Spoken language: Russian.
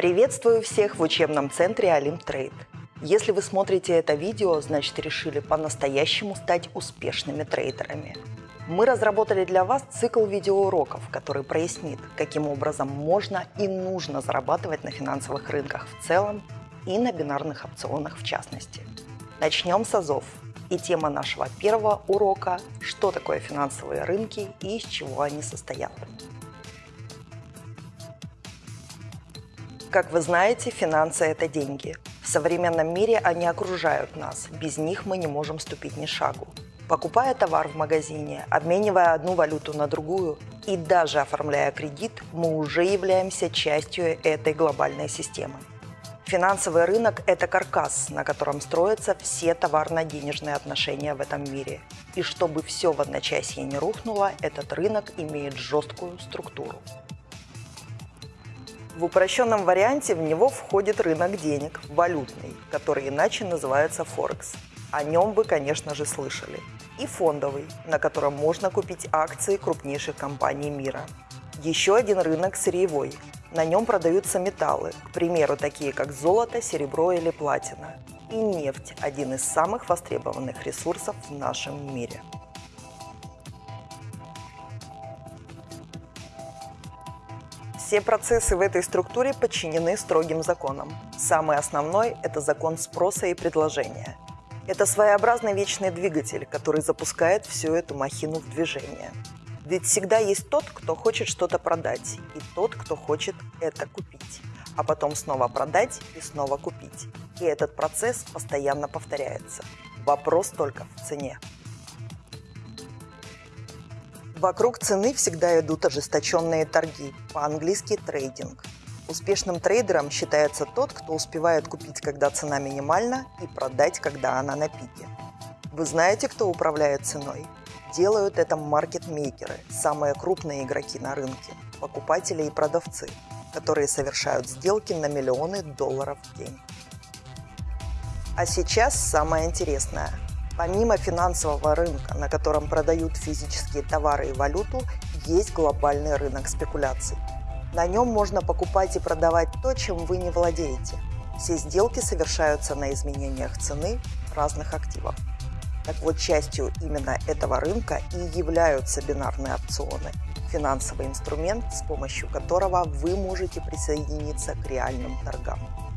Приветствую всех в учебном центре Олимтрейд. Если вы смотрите это видео, значит решили по-настоящему стать успешными трейдерами. Мы разработали для вас цикл видеоуроков, который прояснит, каким образом можно и нужно зарабатывать на финансовых рынках в целом и на бинарных опционах в частности. Начнем с АЗОВ. И тема нашего первого урока – что такое финансовые рынки и из чего они состоят. Как вы знаете, финансы – это деньги. В современном мире они окружают нас, без них мы не можем ступить ни шагу. Покупая товар в магазине, обменивая одну валюту на другую и даже оформляя кредит, мы уже являемся частью этой глобальной системы. Финансовый рынок – это каркас, на котором строятся все товарно-денежные отношения в этом мире. И чтобы все в одночасье не рухнуло, этот рынок имеет жесткую структуру. В упрощенном варианте в него входит рынок денег, валютный, который иначе называется Форекс. О нем вы, конечно же, слышали. И фондовый, на котором можно купить акции крупнейших компаний мира. Еще один рынок сырьевой. На нем продаются металлы, к примеру, такие как золото, серебро или платина. И нефть – один из самых востребованных ресурсов в нашем мире. Все процессы в этой структуре подчинены строгим законам. Самый основной – это закон спроса и предложения. Это своеобразный вечный двигатель, который запускает всю эту махину в движение. Ведь всегда есть тот, кто хочет что-то продать, и тот, кто хочет это купить, а потом снова продать и снова купить. И этот процесс постоянно повторяется. Вопрос только в цене. Вокруг цены всегда идут ожесточенные торги, по-английски трейдинг. Успешным трейдером считается тот, кто успевает купить, когда цена минимальна, и продать, когда она на пике. Вы знаете, кто управляет ценой? Делают это маркетмейкеры, самые крупные игроки на рынке, покупатели и продавцы, которые совершают сделки на миллионы долларов в день. А сейчас самое интересное – Помимо финансового рынка, на котором продают физические товары и валюту, есть глобальный рынок спекуляций. На нем можно покупать и продавать то, чем вы не владеете. Все сделки совершаются на изменениях цены разных активов. Так вот, частью именно этого рынка и являются бинарные опционы – финансовый инструмент, с помощью которого вы можете присоединиться к реальным торгам.